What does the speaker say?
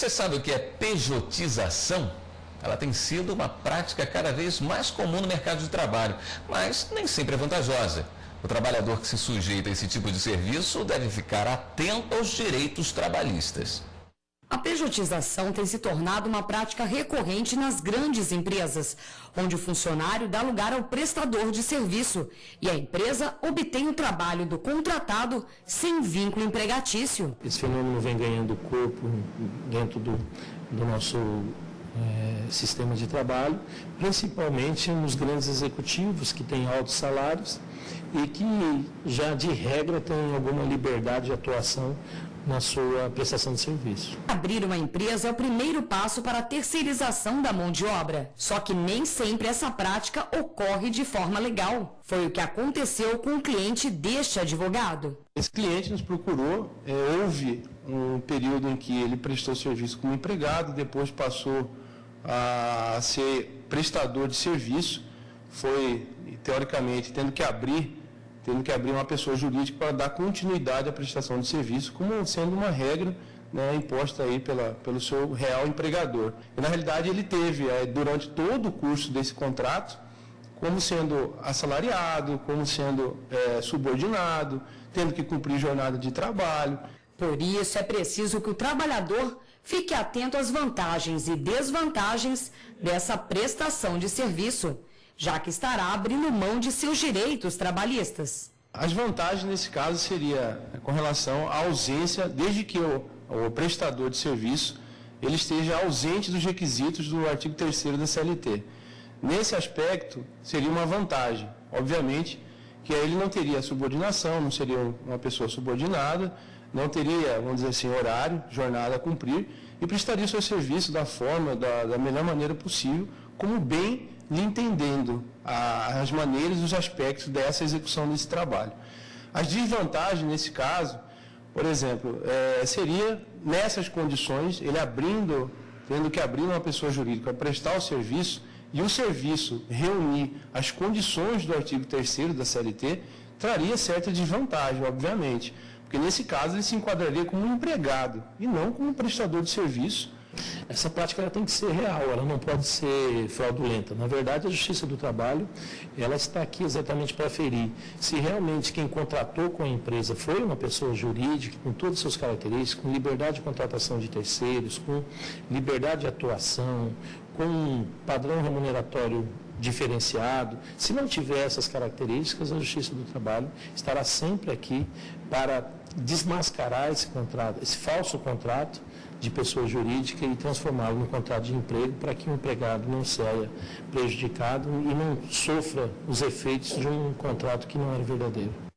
Você sabe o que é pejotização? Ela tem sido uma prática cada vez mais comum no mercado de trabalho, mas nem sempre é vantajosa. O trabalhador que se sujeita a esse tipo de serviço deve ficar atento aos direitos trabalhistas. A pejotização tem se tornado uma prática recorrente nas grandes empresas, onde o funcionário dá lugar ao prestador de serviço e a empresa obtém o trabalho do contratado sem vínculo empregatício. Esse fenômeno vem ganhando corpo dentro do, do nosso é, sistema de trabalho, principalmente nos grandes executivos que têm altos salários e que já de regra têm alguma liberdade de atuação na sua prestação de serviço. Abrir uma empresa é o primeiro passo para a terceirização da mão de obra. Só que nem sempre essa prática ocorre de forma legal. Foi o que aconteceu com o cliente deste advogado. Esse cliente nos procurou, é, houve um período em que ele prestou serviço como empregado, depois passou a ser prestador de serviço, foi, teoricamente, tendo que abrir tendo que abrir uma pessoa jurídica para dar continuidade à prestação de serviço, como sendo uma regra né, imposta aí pela, pelo seu real empregador. E, na realidade, ele teve, é, durante todo o curso desse contrato, como sendo assalariado, como sendo é, subordinado, tendo que cumprir jornada de trabalho. Por isso, é preciso que o trabalhador fique atento às vantagens e desvantagens dessa prestação de serviço já que estará abrindo mão de seus direitos trabalhistas. As vantagens nesse caso seria com relação à ausência, desde que o, o prestador de serviço ele esteja ausente dos requisitos do artigo 3 da CLT. Nesse aspecto, seria uma vantagem. Obviamente que ele não teria subordinação, não seria uma pessoa subordinada, não teria, vamos dizer assim, horário, jornada a cumprir e prestaria seu serviço da forma, da, da melhor maneira possível, como bem entendendo a, as maneiras e os aspectos dessa execução desse trabalho. As desvantagens nesse caso, por exemplo, é, seria nessas condições, ele abrindo, tendo que abrir uma pessoa jurídica para prestar o serviço, e o serviço reunir as condições do artigo 3 da CLT, traria certa desvantagem, obviamente. Porque nesse caso ele se enquadraria como um empregado e não como um prestador de serviço, essa prática tem que ser real, ela não pode ser fraudulenta. Na verdade, a Justiça do Trabalho ela está aqui exatamente para ferir se realmente quem contratou com a empresa foi uma pessoa jurídica, com todas as suas características, com liberdade de contratação de terceiros, com liberdade de atuação, com um padrão remuneratório diferenciado. Se não tiver essas características, a Justiça do Trabalho estará sempre aqui para desmascarar esse contrato, esse falso contrato de pessoa jurídica e transformá-lo num contrato de emprego para que o empregado não saia prejudicado e não sofra os efeitos de um contrato que não era verdadeiro.